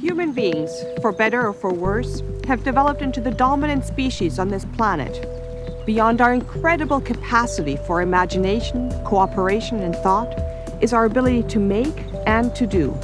Human beings, for better or for worse, have developed into the dominant species on this planet. Beyond our incredible capacity for imagination, cooperation, and thought is our ability to make and to do.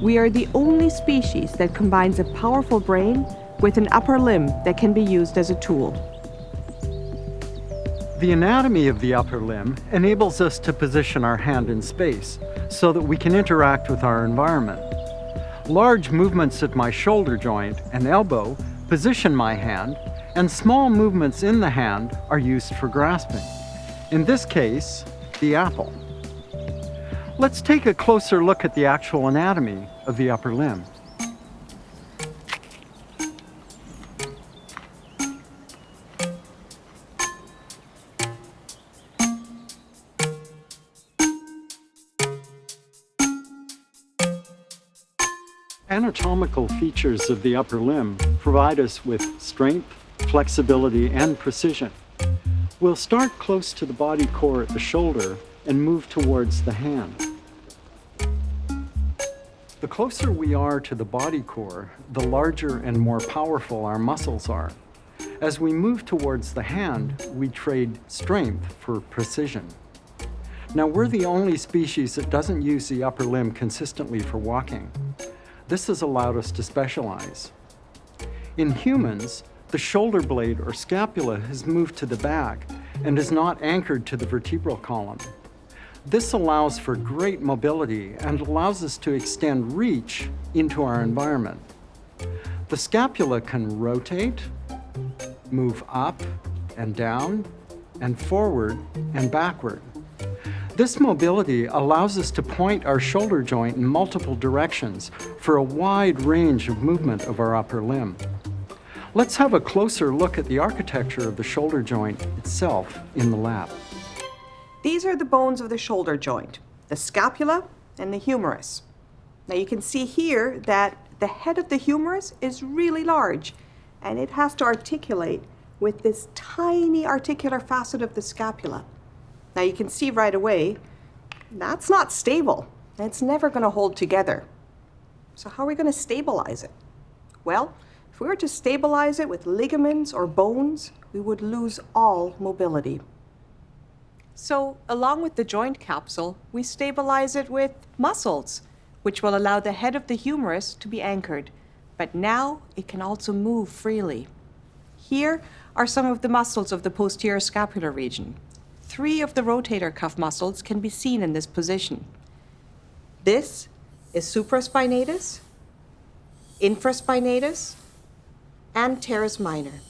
We are the only species that combines a powerful brain with an upper limb that can be used as a tool. The anatomy of the upper limb enables us to position our hand in space so that we can interact with our environment. Large movements at my shoulder joint and elbow position my hand, and small movements in the hand are used for grasping. In this case, the apple. Let's take a closer look at the actual anatomy of the upper limb. Anatomical features of the upper limb provide us with strength, flexibility, and precision. We'll start close to the body core at the shoulder and move towards the hand. The closer we are to the body core, the larger and more powerful our muscles are. As we move towards the hand, we trade strength for precision. Now, we're the only species that doesn't use the upper limb consistently for walking. This has allowed us to specialize. In humans, the shoulder blade or scapula has moved to the back and is not anchored to the vertebral column. This allows for great mobility and allows us to extend reach into our environment. The scapula can rotate, move up and down, and forward and backward. This mobility allows us to point our shoulder joint in multiple directions for a wide range of movement of our upper limb. Let's have a closer look at the architecture of the shoulder joint itself in the lab. These are the bones of the shoulder joint, the scapula and the humerus. Now you can see here that the head of the humerus is really large and it has to articulate with this tiny articular facet of the scapula. Now you can see right away, that's not stable. It's never going to hold together. So how are we going to stabilize it? Well, if we were to stabilize it with ligaments or bones, we would lose all mobility. So along with the joint capsule, we stabilize it with muscles, which will allow the head of the humerus to be anchored. But now it can also move freely. Here are some of the muscles of the posterior scapular region. Three of the rotator cuff muscles can be seen in this position. This is supraspinatus, infraspinatus, and teres minor.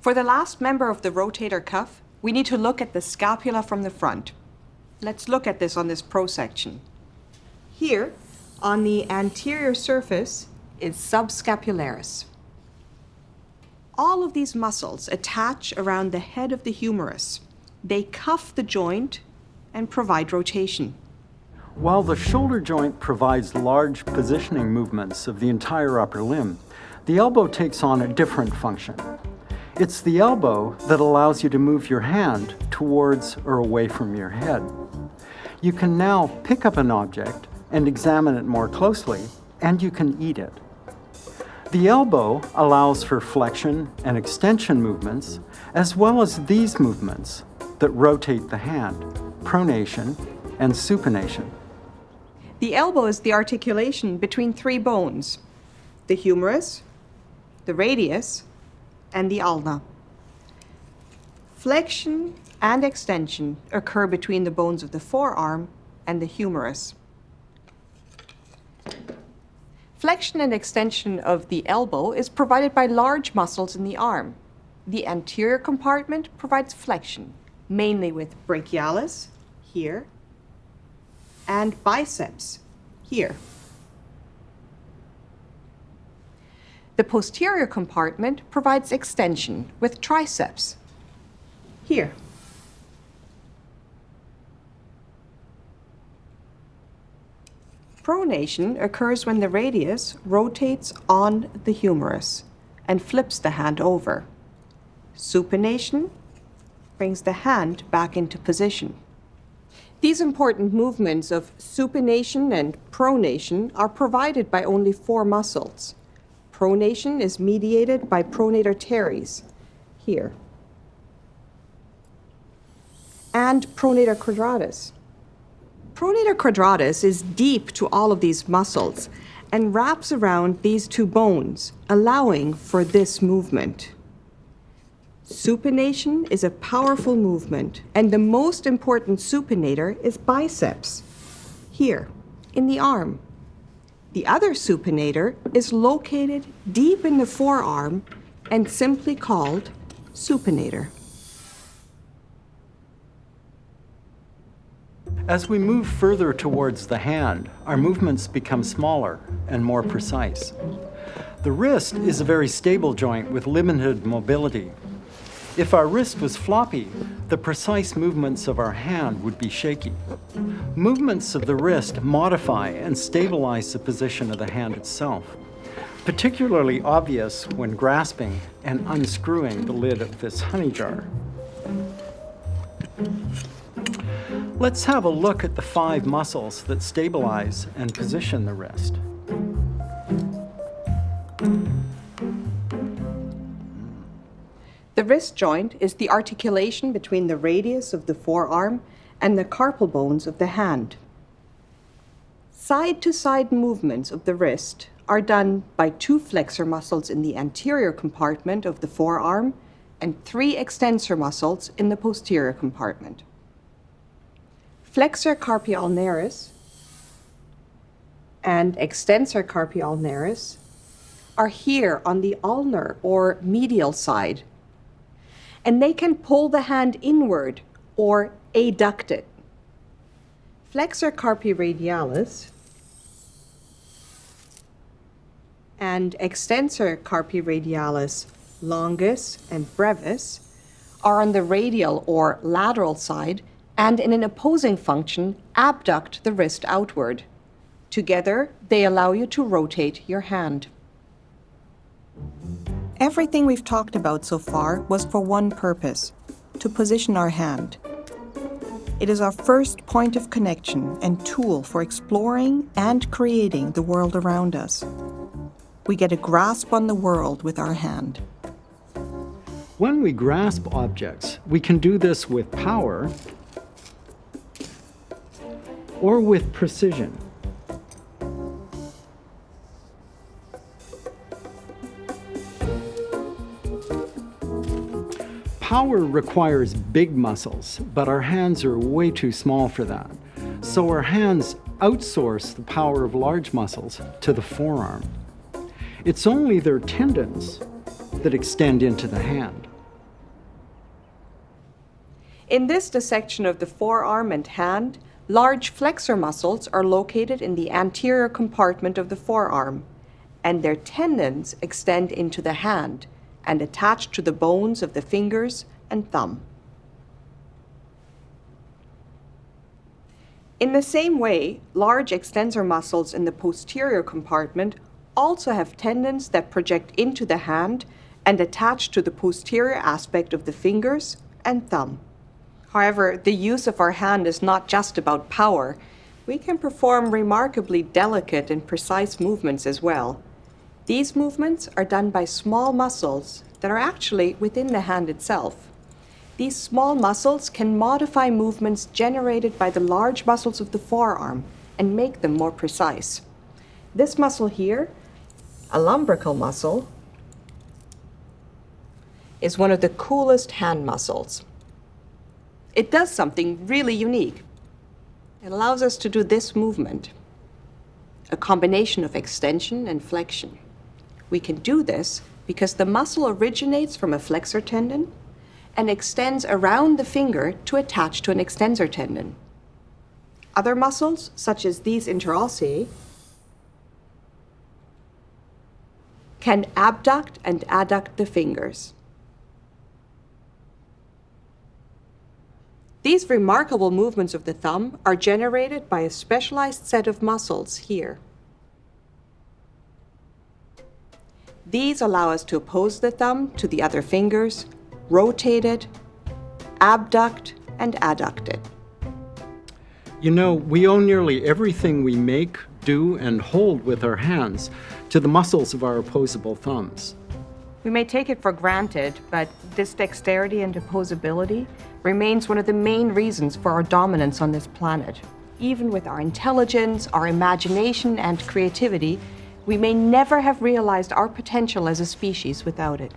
For the last member of the rotator cuff, we need to look at the scapula from the front. Let's look at this on this prosection. Here, on the anterior surface, is subscapularis all of these muscles attach around the head of the humerus. They cuff the joint and provide rotation. While the shoulder joint provides large positioning movements of the entire upper limb, the elbow takes on a different function. It's the elbow that allows you to move your hand towards or away from your head. You can now pick up an object and examine it more closely, and you can eat it. The elbow allows for flexion and extension movements, as well as these movements that rotate the hand, pronation and supination. The elbow is the articulation between three bones, the humerus, the radius, and the ulna. Flexion and extension occur between the bones of the forearm and the humerus. Flexion and extension of the elbow is provided by large muscles in the arm. The anterior compartment provides flexion, mainly with brachialis, here, and biceps, here. The posterior compartment provides extension with triceps, here. Pronation occurs when the radius rotates on the humerus and flips the hand over. Supination brings the hand back into position. These important movements of supination and pronation are provided by only four muscles. Pronation is mediated by pronator teres, here, and pronator quadratus. Pronator quadratus is deep to all of these muscles and wraps around these two bones, allowing for this movement. Supination is a powerful movement, and the most important supinator is biceps, here, in the arm. The other supinator is located deep in the forearm and simply called supinator. As we move further towards the hand, our movements become smaller and more precise. The wrist is a very stable joint with limited mobility. If our wrist was floppy, the precise movements of our hand would be shaky. Movements of the wrist modify and stabilize the position of the hand itself, particularly obvious when grasping and unscrewing the lid of this honey jar. Let's have a look at the five muscles that stabilize and position the wrist. The wrist joint is the articulation between the radius of the forearm and the carpal bones of the hand. Side to side movements of the wrist are done by two flexor muscles in the anterior compartment of the forearm and three extensor muscles in the posterior compartment. Flexor carpi ulnaris and extensor carpi ulnaris are here on the ulnar or medial side and they can pull the hand inward or adduct it. Flexor carpi radialis and extensor carpi radialis longus and brevis are on the radial or lateral side and in an opposing function abduct the wrist outward. Together, they allow you to rotate your hand. Everything we've talked about so far was for one purpose, to position our hand. It is our first point of connection and tool for exploring and creating the world around us. We get a grasp on the world with our hand. When we grasp objects, we can do this with power or with precision. Power requires big muscles, but our hands are way too small for that. So our hands outsource the power of large muscles to the forearm. It's only their tendons that extend into the hand. In this dissection of the forearm and hand, large flexor muscles are located in the anterior compartment of the forearm, and their tendons extend into the hand, and attach to the bones of the fingers and thumb. In the same way, large extensor muscles in the posterior compartment also have tendons that project into the hand and attach to the posterior aspect of the fingers and thumb. However, the use of our hand is not just about power. We can perform remarkably delicate and precise movements as well. These movements are done by small muscles that are actually within the hand itself. These small muscles can modify movements generated by the large muscles of the forearm and make them more precise. This muscle here, a lumbrical muscle, is one of the coolest hand muscles. It does something really unique. It allows us to do this movement, a combination of extension and flexion. We can do this because the muscle originates from a flexor tendon and extends around the finger to attach to an extensor tendon. Other muscles, such as these interossei, can abduct and adduct the fingers. These remarkable movements of the thumb are generated by a specialized set of muscles here. These allow us to oppose the thumb to the other fingers, rotate it, abduct, and adduct it. You know, we owe nearly everything we make, do, and hold with our hands to the muscles of our opposable thumbs. We may take it for granted, but this dexterity and opposability remains one of the main reasons for our dominance on this planet. Even with our intelligence, our imagination, and creativity, we may never have realized our potential as a species without it.